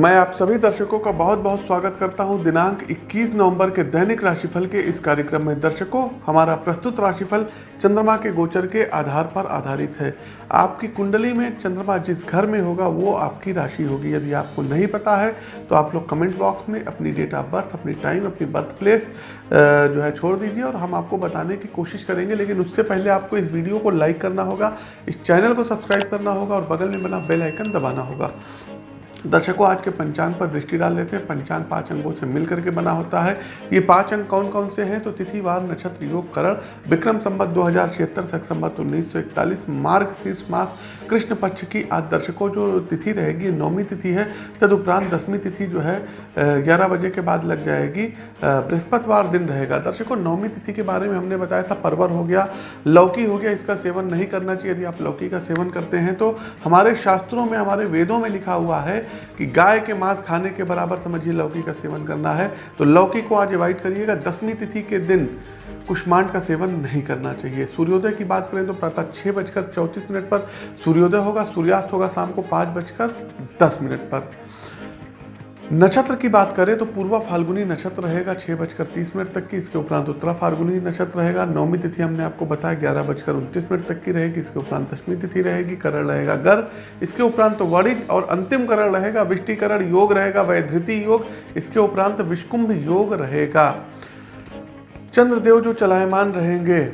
मैं आप सभी दर्शकों का बहुत बहुत स्वागत करता हूँ दिनांक 21 नवंबर के दैनिक राशिफल के इस कार्यक्रम में। दर्शकों, हमारा प्रस्तुत राशिफल चंद्रमा के गोचर के आधार पर आधारित है। आपकी कुंडली में चंद्रमा जिस घर में होगा, वो आपकी राशि होगी। यदि आपको नहीं पता है तो आप लोग कमेंट बॉक्स में अपनी डेट ऑफ़ बर्थ, अपनी टाइम, अपनी बर्थ प्लेस जो है छोड़ दीजिए और हम आपको बताने की कोशिश करेंगे। लेकिन उससे पहले आपको इस वीडियो को लाइक करना होगा, इस चैनल को सब्सक्राइब करना होगा और बगल में बना बेल आइकन दबाना होगा। दर्शकों, आज के पंचांग पर दृष्टि डाल लेते हैं। पंचांग पाँच अंगों से मिल करके बना होता है। ये पाँच अंग कौन कौन से हैं? तो तिथिवार नक्षत्र, योग, करण, विक्रम संबत दो हज़ार छिहत्तर, सख संबत उन्नीस सौ इकतालीस, मार्ग, शीर्ष मास, कृष्ण पक्ष की आज दर्शकों जो तिथि रहेगी नौवीं तिथि है। तदुपरांत दसवीं तिथि जो है ग्यारह बजे के बाद लग जाएगी। बृहस्पतिवार दिन रहेगा। दर्शकों, नौवीं तिथि के बारे में हमने बताया था, परवर हो गया, लौकी हो गया, इसका सेवन नहीं करना चाहिए। यदि आप लौकी का सेवन करते हैं तो हमारे शास्त्रों में, हमारे वेदों में लिखा हुआ है कि गाय के मांस खाने के बराबर समझिए लौकी का सेवन करना है। तो लौकी को आज अवॉइड करिएगा। दसवीं तिथि के दिन कुष्मांड का सेवन नहीं करना चाहिए। सूर्योदय की बात करें तो प्रातः छः बजकर चौंतीस मिनट पर सूर्योदय होगा, सूर्यास्त होगा शाम को पाँच बजकर दस मिनट पर। नक्षत्र की बात करें तो पूर्वा फाल्गुनी नक्षत्र रहेगा छः बजकर तीस मिनट तक की, इसके उपरांत उत्तरा फाल्गुनी नक्षत्र रहेगा, नौवीं तिथि हमने आपको बताया, ग्यारह बजकर उनतीस मिनट तक की रहेगी, इसके उपरांत दसवीं तिथि रहेगी, करण रहेगा गर इसके उपरांत तो वणिज और अंतिम करण रहेगा, विष्टिकरण योग रहेगा, वैधृति योग, इसके उपरांत विष्कुंभ योग रहेगा। चंद्रदेव जो चलायमान रहेंगे,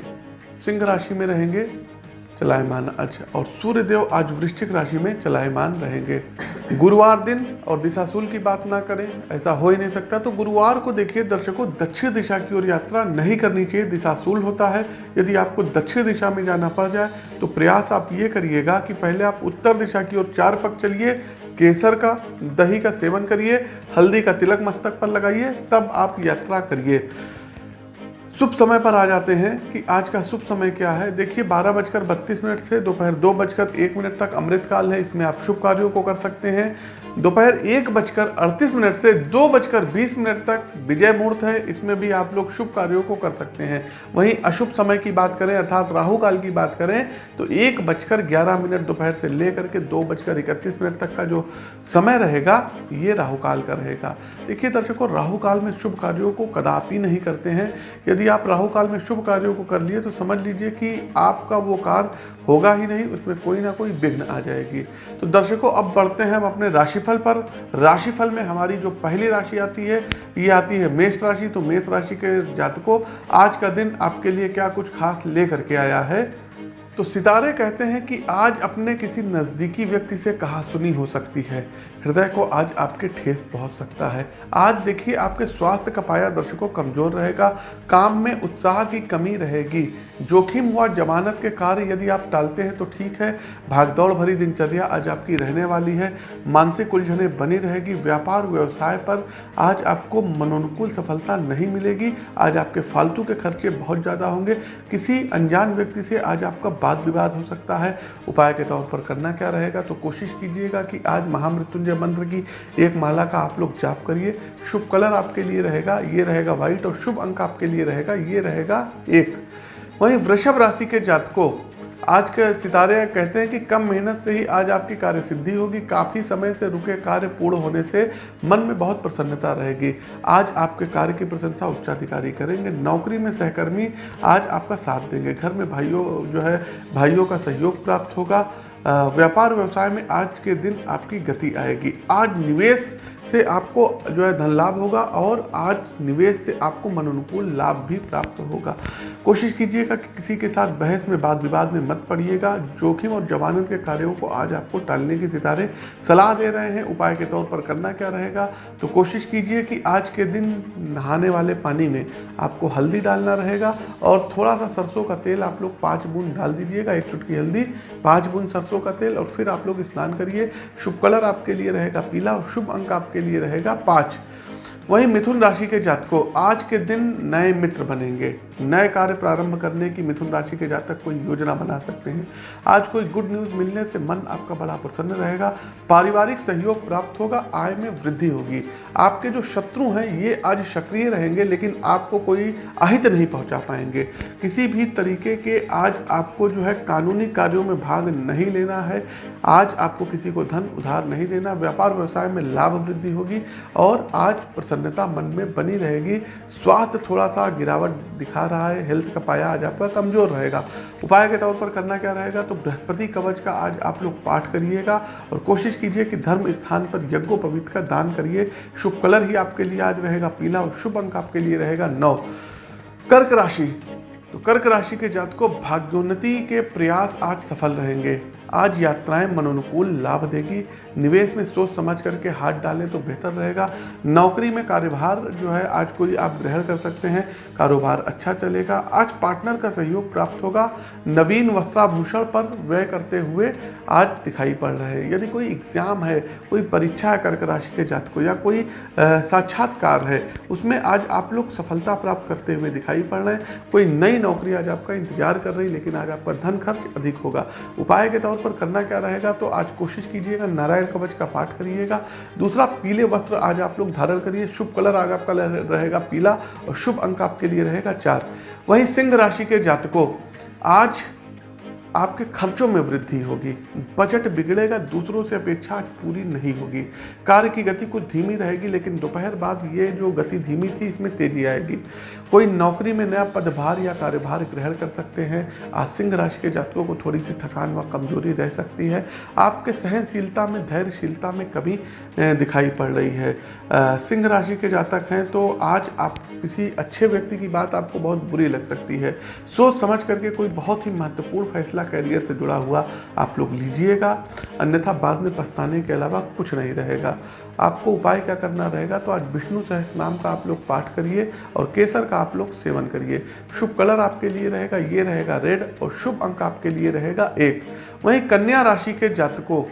सिंह राशि में रहेंगे चलायमान। अच्छा और सूर्य देव आज वृश्चिक राशि में चलायमान रहेंगे। गुरुवार दिन और दिशाशूल की बात ना करें, ऐसा हो ही नहीं सकता। तो गुरुवार को देखिए, दर्शकों, दक्षिण दिशा की ओर यात्रा नहीं करनी चाहिए, दिशाशूल होता है। यदि आपको दक्षिण दिशा में जाना पड़ जाए तो प्रयास आप ये करिएगा कि पहले आप उत्तर दिशा की ओर चार पक चलिए, केसर का, दही का सेवन करिए, हल्दी का तिलक मस्तक पर लगाइए, तब आप यात्रा करिए। शुभ समय पर आ जाते हैं कि आज का शुभ समय क्या है? देखिए, बारह बजकर बत्तीस मिनट से दोपहर दो बजकर एक मिनट तक अमृत काल है। इसमें आप शुभ कार्यों को कर सकते हैं। दोपहर एक बजकर अड़तीस मिनट से दो बजकर बीस मिनट तक विजय मुहूर्त है। इसमें भी आप लोग शुभ कार्यों को कर सकते हैं। वहीं अशुभ समय की बात करें, अर्थात राहु काल की बात करें तो एक बजकर ग्यारह मिनट दोपहर से लेकर के दो बजकर इकतीस मिनट तक का जो समय रहेगा, ये राहु काल का रहेगा। देखिए दर्शकों, राहु काल में शुभ कार्यों को कदापि नहीं करते हैं। यदि आप राहु काल में शुभ कार्यों को कर लिए तो समझ लीजिए कि आपका वो कार्य होगा ही नहीं, उसमें कोई ना कोई विघ्न आ जाएगी। तो दर्शकों, अब बढ़ते हैं हम अपने राशिफल पर। राशिफल में हमारी जो पहली राशि आती है, ये आती है मेष राशि। तो मेष राशि के जातकों, आज का दिन आपके लिए क्या कुछ खास लेकर के आया है? तो सितारे कहते हैं कि आज अपने किसी नज़दीकी व्यक्ति से कहा सुनी हो सकती है। हृदय को आज आपके ठेस पहुँच सकता है। आज देखिए आपके स्वास्थ्य का पाया दर्शकों कमज़ोर रहेगा, काम में उत्साह की कमी रहेगी। जोखिम हुआ जमानत के कार्य यदि आप टालते हैं तो ठीक है। भागदौड़ भरी दिनचर्या आज आपकी रहने वाली है। मानसिक उलझने बनी रहेगी। व्यापार व्यवसाय पर आज आपको मनोनुकूल सफलता नहीं मिलेगी। आज आपके फालतू के खर्चे बहुत ज़्यादा होंगे। किसी अनजान व्यक्ति से आज आपका वाद विवाद हो सकता है। उपाय के तौर पर करना क्या रहेगा? तो कोशिश कीजिएगा कि आज महामृत्युंजय मंत्र की एक माला का आप लोग जाप करिए। शुभ कलर आपके लिए रहेगा, ये रहेगा व्हाइट और शुभ अंक आपके लिए रहेगा, ये रहेगा एक। वहीं वृषभ राशि के जातकों, आज के सितारे कहते हैं कि कम मेहनत से ही आज आपकी कार्य सिद्धि होगी, काफ़ी समय से रुके कार्य पूर्ण होने से मन में बहुत प्रसन्नता रहेगी। आज आपके कार्य की प्रशंसा उच्चाधिकारी करेंगे, नौकरी में सहकर्मी आज आपका साथ देंगे। घर में भाइयों, जो है, भाइयों का सहयोग प्राप्त होगा। व्यापार व्यवसाय में आज के दिन आपकी गति आएगी। आज निवेश से आपको जो है धन लाभ होगा और आज निवेश से आपको मनोनुकूल लाभ भी प्राप्त होगा। कोशिश कीजिएगा कि किसी के साथ बहस में वाद विवाद में मत पड़िएगा। जोखिम और जवानत के कार्यों को आज आपको टालने की सितारे सलाह दे रहे हैं। उपाय के तौर पर करना क्या रहेगा? तो कोशिश कीजिए कि आज के दिन नहाने वाले पानी में आपको हल्दी डालना रहेगा और थोड़ा सा सरसों का तेल आप लोग पाँच बूंद डाल दीजिएगा, एक चुटकी हल्दी, पाँच बूंद सरसों का तेल और फिर आप लोग स्नान करिए। शुभ कलर आपके लिए रहेगा पीला और शुभ अंक आपके लिए रहेगा पाँच। वहीं मिथुन राशि के जातकों आज के दिन नए मित्र बनेंगे। नए कार्य प्रारंभ करने की मिथुन राशि के जातक कोई योजना बना सकते हैं। आज कोई गुड न्यूज़ मिलने से मन आपका बड़ा प्रसन्न रहेगा। पारिवारिक सहयोग प्राप्त होगा, आय में वृद्धि होगी। आपके जो शत्रु हैं, ये आज सक्रिय रहेंगे, लेकिन आपको कोई अहित नहीं पहुँचा पाएँगे। किसी भी तरीके के आज आपको जो है कानूनी कार्यों में भाग नहीं लेना है। आज आपको किसी को धन उधार नहीं देना। व्यापार व्यवसाय में लाभ वृद्धि होगी और आज प्रसन्नता मन में बनी रहेगी। स्वास्थ्य थोड़ा सा गिरावट दिखा रहा है। हेल्थ का पाया आज आपका कमज़ोर रहेगा। उपाय के तौर पर करना क्या रहेगा? तो बृहस्पति कवच का आज आप लोग पाठ करिएगा और कोशिश कीजिए कि धर्म स्थान पर यज्ञोपवीत का दान करिए। शुभ कलर ही आपके लिए आज रहेगा। पीला और शुभ अंक आपके लिए रहेगा। नौ। कर्क राशि। तो कर्क राशि के जात को भाग्योन्नति के प्रयास आज सफल रहेंगे। आज यात्राएँ मनोनुकूल लाभ देगी। निवेश में सोच समझ करके हाथ डालें तो बेहतर रहेगा। नौकरी में कार्यभार जो है, आज कोई आप ग्रहण कर सकते हैं। कारोबार अच्छा चलेगा। आज पार्टनर का सहयोग प्राप्त होगा। नवीन वस्त्राभूषण पर व्यय करते हुए आज दिखाई पड़ रहे हैं। यदि कोई एग्ज़ाम है, कोई परीक्षा है कर्क राशि के जात को या कोई साक्षात्कार है, उसमें आज आप लोग सफलता प्राप्त करते हुए दिखाई पड़ रहे हैं। कोई नई नौकरी आज आपका इंतज़ार कर रही, लेकिन आज आपका धन खर्च अधिक होगा। उपाय के तौर तौर पर करना क्या रहेगा तो आज कोशिश कीजिएगा नारायण कवच का पाठ करिएगा। दूसरा, पीले वस्त्र आज आप लोग धारण करिए, शुभ कलर आज आपका रहेगा पीला और शुभ अंक आपके लिए रहेगा चार। वहीं सिंह राशि के जातकों, आज आपके खर्चों में वृद्धि होगी। बजट बिगड़ेगा, दूसरों से अपेक्षा पूरी नहीं होगी। कार्य की गति कुछ धीमी रहेगी, लेकिन दोपहर बाद ये जो गति धीमी थी, इसमें तेज़ी आएगी। कोई नौकरी में नया पदभार या कार्यभार ग्रहण कर सकते हैं। आज सिंह राशि के जातकों को थोड़ी सी थकान व कमज़ोरी रह सकती है। आपके सहनशीलता में, धैर्यशीलता में कभी दिखाई पड़ रही है। सिंह राशि के जातक हैं तो आज आप किसी अच्छे व्यक्ति की बात आपको बहुत बुरी लग सकती है। सोच समझ करके कोई बहुत ही महत्वपूर्ण फैसला करियर से जुड़ा हुआ आप लोग लीजिएगा, अन्यथा बाद में पछताने के अलावा कुछ नहीं रहेगा। आपको उपाय क्या करना रहेगा तो आज विष्णु सहस नाम का आप लोग पाठ करिए और केसर का आप लोग सेवन करिए। शुभ कलर आपके लिए रहेगा, ये रहेगा रेड और शुभ अंक आपके लिए रहेगा एक। वहीं कन्या राशि के जातकों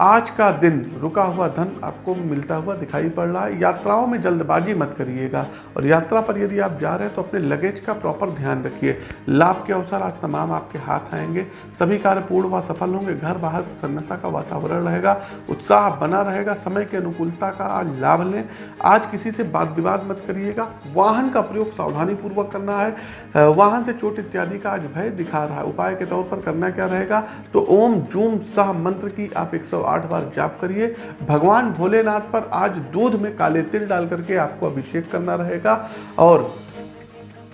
आज का दिन, रुका हुआ धन आपको मिलता हुआ दिखाई पड़ रहा है। यात्राओं में जल्दबाजी मत करिएगा और यात्रा पर यदि आप जा रहे हैं तो अपने लगेज का प्रॉपर ध्यान रखिए। लाभ के अवसर आज तमाम आपके हाथ आएँगे। सभी कार्य पूर्ण व सफल होंगे। घर बाहर प्रसन्नता का वातावरण रहेगा, उत्साह बना रहेगा, समय की अनुकूलता का आज लाभ लें। आज किसी से बात विवाद मत करिएगा। वाहन का प्रयोग सावधानी पूर्वक करना है। वाहन से चोट इत्यादि का आज भय दिखा रहा है। उपाय के तौर पर करना क्या रहेगा? तो ओम, जूम, सह मंत्र की आप एक आठ बार जाप करिए। भगवान भोलेनाथ पर आज दूध में काले तिल डाल करके आपको अभिषेक करना रहेगा और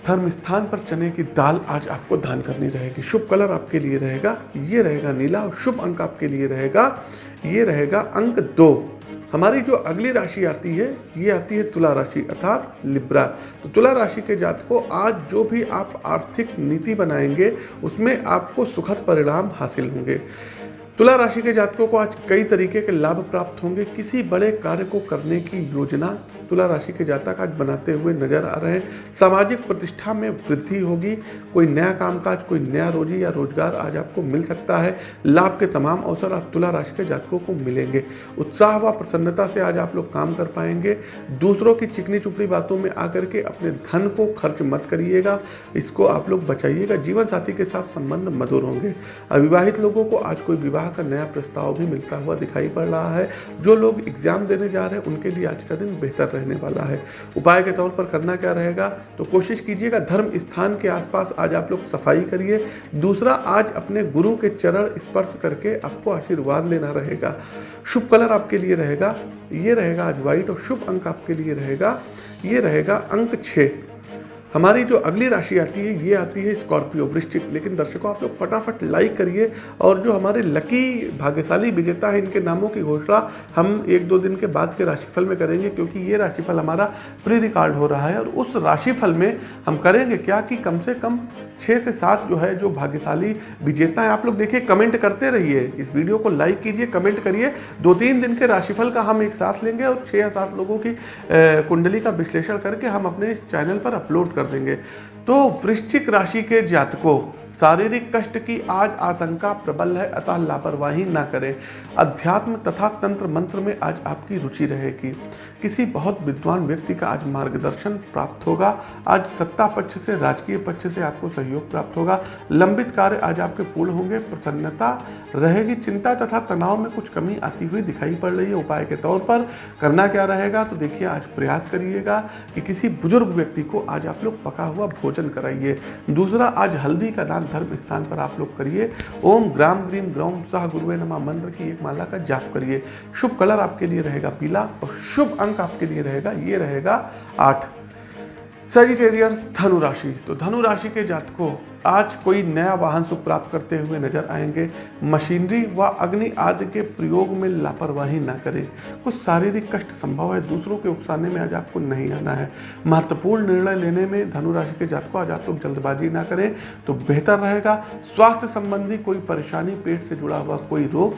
धर्म स्थान पर चने की दाल आज आपको दान करनी रहेगी। शुभ कलर आपके लिए रहेगा। ये रहेगा नीला और शुभ अंक आपके लिए रहेगा। ये रहेगा अंक दो। हमारी जो अगली राशि आती है, ये आती है तुला राशि अर्थात लिब्रा। तो तुला राशि के जात को आज जो भी आप आर्थिक नीति बनाएँगे, उसमें आपको सुखद परिणाम हासिल होंगे। तुला राशि के जातकों को आज कई तरीके के लाभ प्राप्त होंगे। किसी बड़े कार्य को करने की योजना तुला राशि के जातक आज बनाते हुए नज़र आ रहे हैं। सामाजिक प्रतिष्ठा में वृद्धि होगी। कोई नया कामकाज, कोई नया रोजी या रोज़गार आज आपको मिल सकता है। लाभ के तमाम अवसर आज तुला राशि के जातकों को मिलेंगे। उत्साह व प्रसन्नता से आज आप लोग काम कर पाएँगे। दूसरों की चिकनी चुपड़ी बातों में आकर के अपने धन को खर्च मत करिएगा। इसको आप लोग बचाइएगा। जीवन साथी के साथ संबंध मधुर होंगे। अविवाहित लोगों को आज कोई विवाह का नया प्रस्ताव भी मिलता हुआ दिखाई पड़ रहा है। जो लोग एग्ज़ाम देने जा रहे हैं, उनके लिए आज का दिन बेहतर रहने वाला है। उपाय के तौर पर करना क्या रहेगा? तो कोशिश कीजिएगा धर्म स्थान के आसपास आज आप लोग सफ़ाई करिए। दूसरा, आज अपने गुरु के चरण स्पर्श करके आपको आशीर्वाद लेना रहेगा। शुभ कलर आपके लिए रहेगा। ये रहेगा आज व्हाइट और शुभ अंक आपके लिए रहेगा। ये रहेगा अंक छः हमारी जो अगली राशि आती है, ये आती है स्कॉर्पियो वृश्चिक। लेकिन दर्शकों, आप लोग फटाफट लाइक करिए और जो हमारे लकी भाग्यशाली विजेता है, इनके नामों की घोषणा हम एक दो दिन के बाद के राशिफल में करेंगे, क्योंकि ये राशिफल हमारा प्री रिकॉर्ड हो रहा है और उस राशिफल में हम करेंगे क्या कि कम से कम छः से सात जो है, जो भाग्यशाली विजेता है, आप लोग देखिए कमेंट करते रहिए। इस वीडियो को लाइक कीजिए कमेंट करिए। दो तीन दिन के राशिफल का हम एक साथ लेंगे और छः या सात लोगों की कुंडली का विश्लेषण करके हम अपने इस चैनल पर अपलोड कर देंगे। तो वृश्चिक राशि के जातकों शारीरिक कष्ट की आज आशंका प्रबल है, अतः लापरवाही ना करें। अध्यात्म तथा तंत्र मंत्र में आज आपकी रुचि रहेगी। किसी बहुत विद्वान व्यक्ति का आज मार्गदर्शन प्राप्त होगा। आज सत्ता पक्ष से, राजकीय पक्ष से आपको सहयोग प्राप्त होगा। लंबित कार्य आज आपके पूर्ण होंगे। प्रसन्नता रहेगी, चिंता तथा तनाव में कुछ कमी आती हुई दिखाई पड़ रही है। उपाय के तौर पर करना क्या रहेगा तो देखिए, आज प्रयास करिएगा कि किसी बुज़ुर्ग व्यक्ति को आज आप लोग पका हुआ भोजन कराइए। दूसरा, आज हल्दी का दान धर्म स्थान पर आप लोग करिए। ओम ग्राम ग्रीम ग्रौम सह गुरुवे नमा। मंत्र की एक माला का जाप करिए। शुभ कलर आपके लिए रहेगा पीला और शुभ अंक आपके लिए रहेगा, ये रहेगा आठ। सजिटेरियस धनुराशि तो धनुराशि के जातकों आज कोई नया वाहन सुख प्राप्त करते हुए नज़र आएँगे। मशीनरी व अग्नि आदि के प्रयोग में लापरवाही ना करें। कुछ शारीरिक कष्ट संभव है, दूसरों के उकसाने में आज आपको नहीं आना है। महत्वपूर्ण निर्णय लेने में धनु राशि के जातकों आज आप लोग जल्दबाजी ना करें तो बेहतर रहेगा। स्वास्थ्य संबंधी कोई परेशानी, पेट से जुड़ा हुआ कोई रोग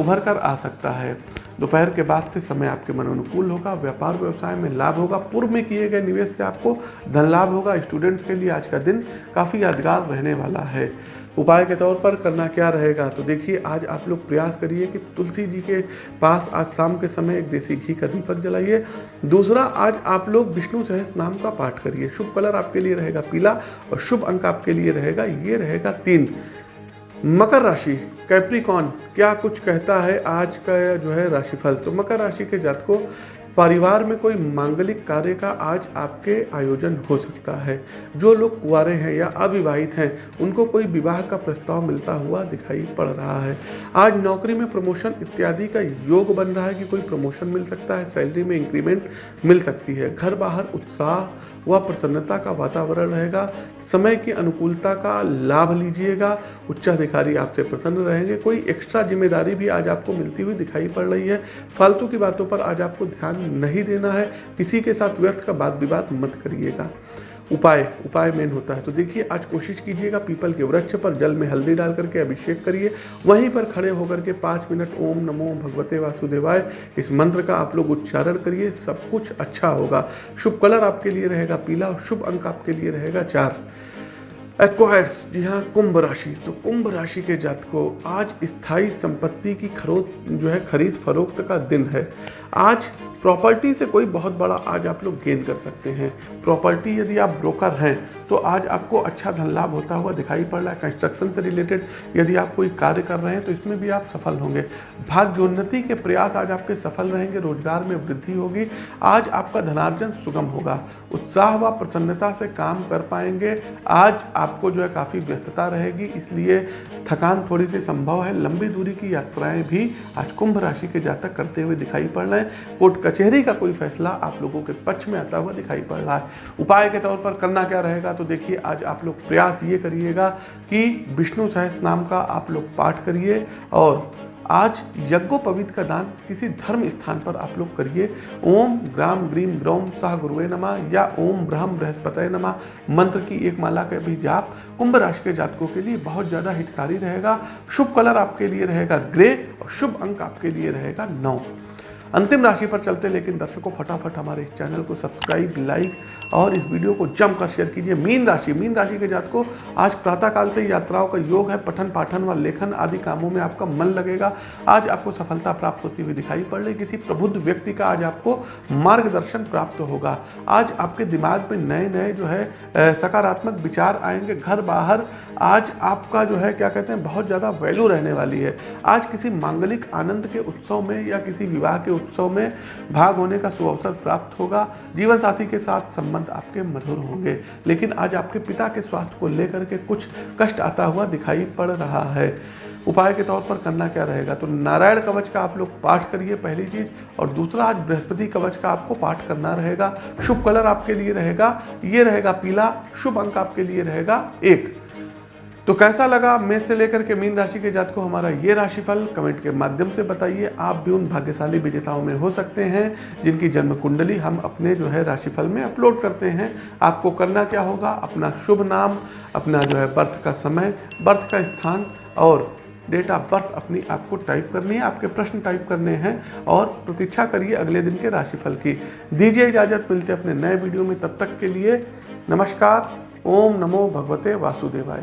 उभर कर आ सकता है। दोपहर के बाद से समय आपके मन अनुकूल होगा, व्यापार व्यवसाय में लाभ होगा, पूर्व में किए गए निवेश से आपको धन लाभ होगा। स्टूडेंट्स के लिए आज का दिन काफ़ी यादगार रहने वाला है। उपाय के तौर पर करना क्या रहेगा? तो देखिए, आज आप लोग प्रयास करिए कि तुलसी जी के पास आज शाम के समय एक देसी घी का दीपक जलाइए। दूसरा, आज आप लोग विष्णु सहस नाम का पाठ करिए। शुभ कलर आपके लिए रहेगा पीला और शुभ अंक आपके लिए रहेगा, ये रहेगा तीन। मकर राशि, कैप्रिकॉन, क्या कुछ कहता है आज का जो है राशिफल? तो मकर राशि के जातकों परिवार में कोई मांगलिक कार्य का आज आपके आयोजन हो सकता है। जो लोग कुआरे हैं या अविवाहित हैं, उनको कोई विवाह का प्रस्ताव मिलता हुआ दिखाई पड़ रहा है। आज नौकरी में प्रमोशन इत्यादि का योग बन रहा है कि कोई प्रमोशन मिल सकता है, सैलरी में इंक्रीमेंट मिल सकती है। घर बाहर उत्साह वह प्रसन्नता का वातावरण रहेगा, समय की अनुकूलता का लाभ लीजिएगा, उच्चाधिकारी आपसे प्रसन्न रहेंगे। कोई एक्स्ट्रा ज़िम्मेदारी भी आज आपको मिलती हुई दिखाई पड़ रही है। फालतू की बातों पर आज आपको ध्यान नहीं देना है। किसी के साथ व्यर्थ का बात विवाद मत करिएगा। उपाय उपाय मेन होता है। तो देखिए, आज कोशिश कीजिएगा पीपल के वृक्ष पर जल में हल्दी डाल करके अभिषेक करिए। वहीं पर खड़े होकर के पाँच मिनट ओम नमो भगवते वासुदेवाय, इस मंत्र का आप लोग उच्चारण करिए, सब कुछ अच्छा होगा। शुभ कलर आपके लिए रहेगा पीला और शुभ अंक आपके लिए रहेगा चार। एक्वायर्स जी हाँ कुंभ राशि। तो कुंभ राशि के जातकों, आज स्थायी संपत्ति की खरोद जो है, खरीद फरोख्त का दिन है। आज प्रॉपर्टी से कोई बहुत बड़ा आज आप लोग गेन कर सकते हैं। प्रॉपर्टी यदि आप ब्रोकर हैं तो आज आपको अच्छा धन लाभ होता हुआ दिखाई पड़ रहा है। कंस्ट्रक्शन से रिलेटेड यदि आप कोई कार्य कर रहे हैं तो इसमें भी आप सफल होंगे। भाग्योन्नति के प्रयास आज आपके सफल रहेंगे, रोज़गार में वृद्धि होगी। आज आपका धनार्जन सुगम होगा। उत्साह व प्रसन्नता से काम कर पाएँगे। आज आपको जो है काफ़ी व्यस्तता रहेगी, इसलिए थकान थोड़ी सी संभव है। लंबी दूरी की यात्राएँ भी आज कुंभ राशि के जातक करते हुए दिखाई पड़ रहे हैं। कोर्ट कचहरी का कोई फैसला आप लोगों के पक्ष में आता हुआ दिखाई पड़ रहा है। उपाय के तौर पर करना क्या रहेगा? तो देखिए, आज आप लोग प्रयास ये करिएगा कि विष्णु सहस नाम का आप लोग पाठ करिए और आज यज्ञोपवीत का दान किसी धर्म स्थान पर आप लोग करिए। ओम ग्राम ग्रीम ग्रौम सह गुरुवे नमा या ओम ब्रह्म बृहस्पतय नमा। मंत्र की एक माला का भी जाप कुंभ राशि के जातकों के लिए बहुत ज़्यादा हितकारी रहेगा। शुभ कलर आपके लिए रहेगा ग्रे और शुभ अंक आपके लिए रहेगा नौ। अंतिम राशि पर चलते हैं, लेकिन दर्शकों, फटाफट हमारे इस चैनल को सब्सक्राइब, लाइक और इस वीडियो को जमकर शेयर कीजिए। मीन राशि मीन राशि के जात को आज प्रातःकाल से यात्राओं का योग है, पठन पाठन व लेखन आदि कामों में आपका मन लगेगा। आज आपको सफलता प्राप्त होती हुई दिखाई पड़ रही, किसी प्रबुद्ध व्यक्ति का आज आपको मार्गदर्शन प्राप्त होगा। आज आपके दिमाग में नए नए जो है सकारात्मक विचार आएँगे, घर बाहर, आज आपका जो है, क्या कहते हैं, बहुत ज़्यादा वैल्यू रहने वाली है। आज किसी मांगलिक आनंद के उत्सव में या किसी विवाह के उत्सव में भाग होने का सुअवसर प्राप्त होगा। जीवन साथी के साथ संबंध आपके मधुर होंगे, लेकिन आज आपके पिता के स्वास्थ्य को लेकर के कुछ कष्ट आता हुआ दिखाई पड़ रहा है। उपाय के तौर पर करना क्या रहेगा? तो नारायण कवच का आप लोग पाठ करिए पहली चीज़, और दूसरा आज बृहस्पति कवच का आपको पाठ करना रहेगा। शुभ कलर आपके लिए रहेगा, ये रहेगा पीला, शुभ अंक आपके लिए रहेगा एक। तो कैसा लगा मेष से लेकर के मीन राशि के जात को हमारा ये राशिफल? कमेंट के माध्यम से बताइए। आप भी उन भाग्यशाली विजेताओं में हो सकते हैं, जिनकी जन्म कुंडली हम अपने जो है राशिफल में अपलोड करते हैं। आपको करना क्या होगा? अपना शुभ नाम, अपना जो है बर्थ का समय, बर्थ का स्थान और डेट ऑफ़ बर्थ अपनी आपको टाइप करनी है, आपके प्रश्न टाइप करने हैं और प्रतीक्षा करिए अगले दिन के राशिफल की। दीजिए इजाज़त, मिलते अपने नए वीडियो में। तब तक के लिए नमस्कार। ओम नमो भगवते वासुदेवाय।